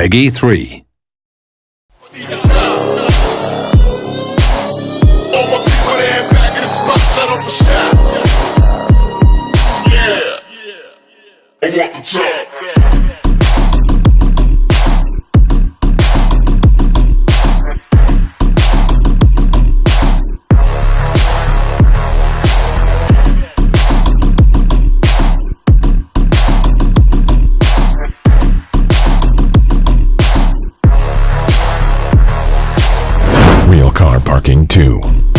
Peggy 3. All my people there back in the spot, let off the shot. Yeah. I want the. Car parking 2.